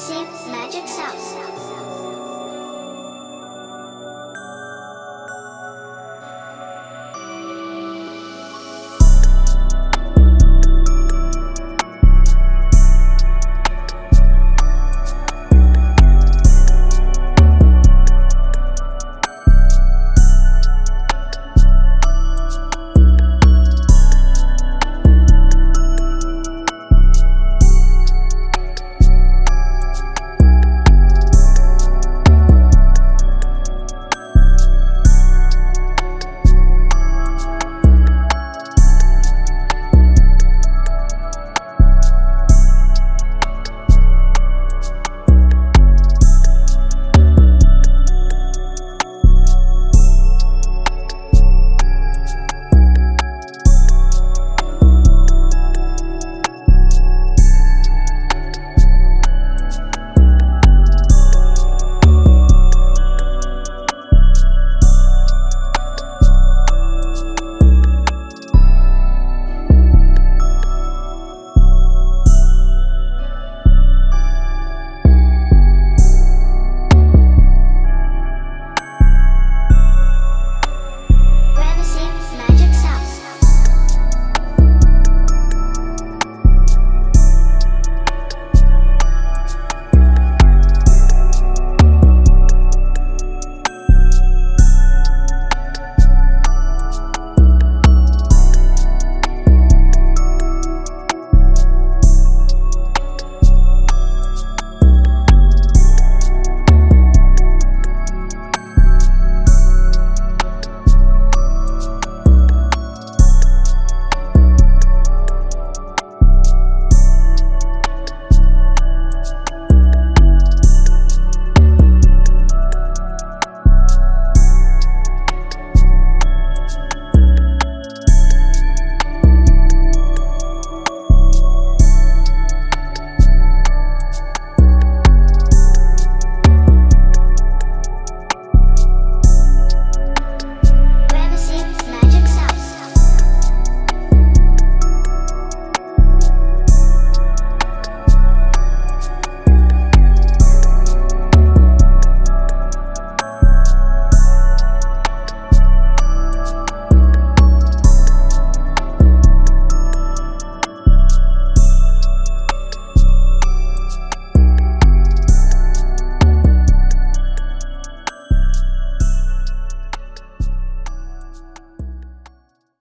same magic sounds.